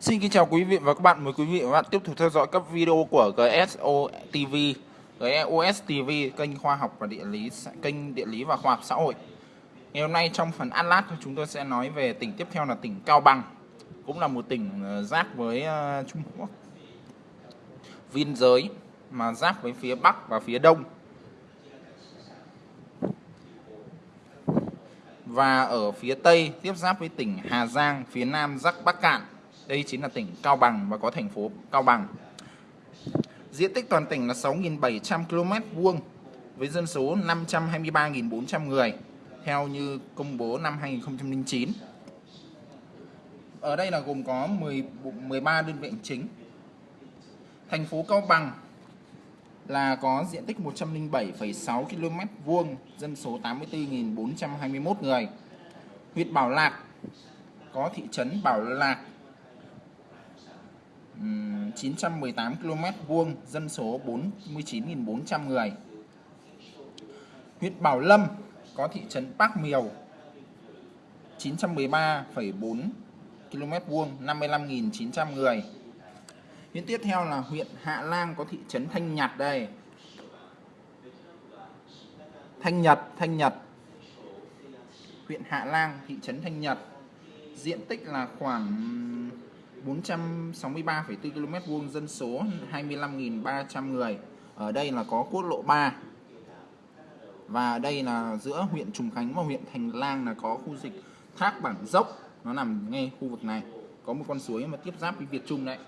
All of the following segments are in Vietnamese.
Xin kính chào quý vị và các bạn. Mời quý vị và các bạn tiếp tục theo dõi các video của GSO TV, GSOS TV, kênh khoa học và địa lý, kênh địa lý và khoa học xã hội. Ngày hôm nay trong phần Atlas chúng tôi sẽ nói về tỉnh tiếp theo là tỉnh Cao Bằng, cũng là một tỉnh ờ, giáp với ờ, Trung Quốc, biên giới mà giáp với phía Bắc và phía Đông. Và ở phía Tây tiếp giáp với tỉnh Hà Giang, phía Nam giáp Bắc Cạn đây chính là tỉnh Cao Bằng và có thành phố Cao Bằng. Diện tích toàn tỉnh là 6.700 km vuông với dân số 523.400 người theo như công bố năm 2009. Ở đây là gồm có 10, 13 đơn vị chính. Thành phố Cao Bằng là có diện tích 107,6 km vuông, dân số 84.421 người. Huyện Bảo Lạc có thị trấn Bảo Lạc 918 km vuông, dân số 49.400 người. Huyện Bảo Lâm có thị trấn Bắc Miều 913,4 km vuông, 55.900 người. Huyện tiếp theo là huyện Hạ Lang có thị trấn Thanh Nhật đây. Thanh Nhật, Thanh Nhật. Huyện Hạ Lang, thị trấn Thanh Nhật. Diện tích là khoảng 463,4 km vuông dân số 25.300 người. Ở đây là có quốc lộ 3. Và đây là giữa huyện Trùng Khánh và huyện Thành Lang là có khu dịch Thác Bản Dốc. Nó nằm ngay khu vực này. Có một con suối mà tiếp giáp với Việt Trung đấy.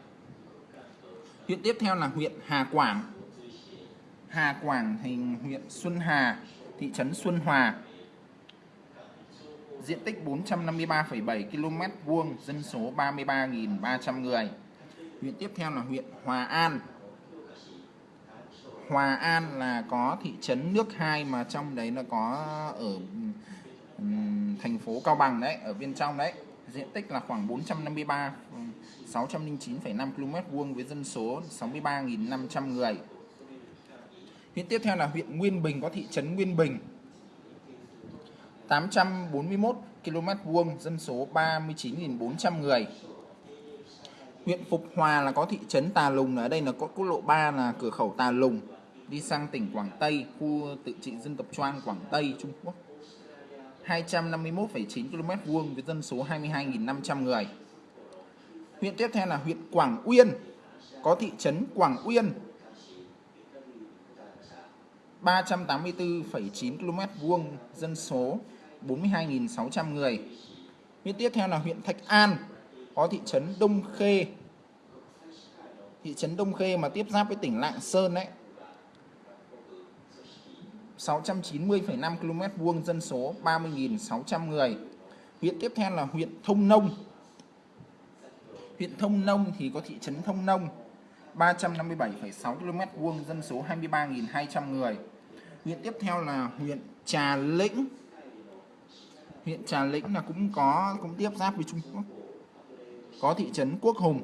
Huyện tiếp theo là huyện Hà Quảng. Hà Quảng thành huyện Xuân Hà, thị trấn Xuân Hòa, diện tích 453,7 km vuông, dân số 33.300 người. Huyện tiếp theo là huyện Hòa An. Hòa An là có thị trấn nước hai mà trong đấy là có ở thành phố Cao Bằng đấy, ở bên trong đấy. Diện tích là khoảng 453 609,5 km vuông với dân số 63.500 người. Huyện tiếp theo là huyện Nguyên Bình có thị trấn Nguyên Bình 841 km vuông, dân số 39.400 người. Huyện Phục Hòa là có thị trấn Tà Lùng, ở đây là có quốc lộ 3 là cửa khẩu Tà Lùng, đi sang tỉnh Quảng Tây, khu tự trị dân tộc Choang Quảng Tây, Trung Quốc. 251,9 km vuông với dân số 22.500 người. Huyện tiếp theo là huyện Quảng Uyên, có thị trấn Quảng Uyên, 384,9 km vuông, dân số 42.600 người. Huyện tiếp theo là huyện Thạch An, có thị trấn Đông Khê. Thị trấn Đông Khê mà tiếp giáp với tỉnh Lạng Sơn đấy. 690,5 km vuông dân số 30.600 người. Huyện tiếp theo là huyện Thông Nông. Huyện Thông Nông thì có thị trấn Thông Nông 357,6 km vuông dân số 23.200 người. Huyện tiếp theo là huyện Trà Lĩnh huyện Trà Lĩnh là cũng có cũng tiếp giáp với Trung Quốc. Có thị trấn Quốc Hùng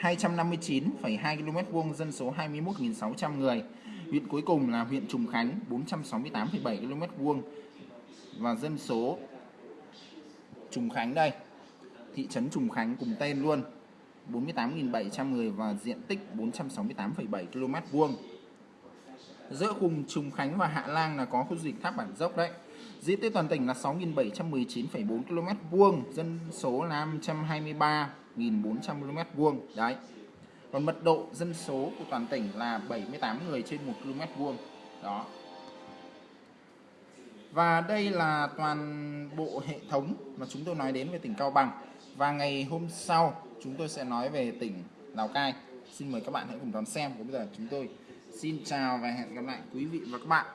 259,2 km vuông dân số 21.600 người. Huyện cuối cùng là huyện Trùng Khánh 468,7 km vuông. Và dân số Trùng Khánh đây thị trấn Trùng Khánh cùng tên luôn 48.700 người và diện tích 468,7 km vuông. Giữa vùng Trùng Khánh và Hạ Lang là có khu du lịch thác bản dốc đấy. Diện tích toàn tỉnh là 6.719,4 km vuông, dân số là 523.400 km vuông. Đấy. Còn mật độ dân số của toàn tỉnh là 78 người trên 1 km vuông. Đó. Và đây là toàn bộ hệ thống mà chúng tôi nói đến về tỉnh Cao Bằng. Và ngày hôm sau chúng tôi sẽ nói về tỉnh Lào Cai. Xin mời các bạn hãy cùng đón xem. Còn bây giờ chúng tôi xin chào và hẹn gặp lại quý vị và các bạn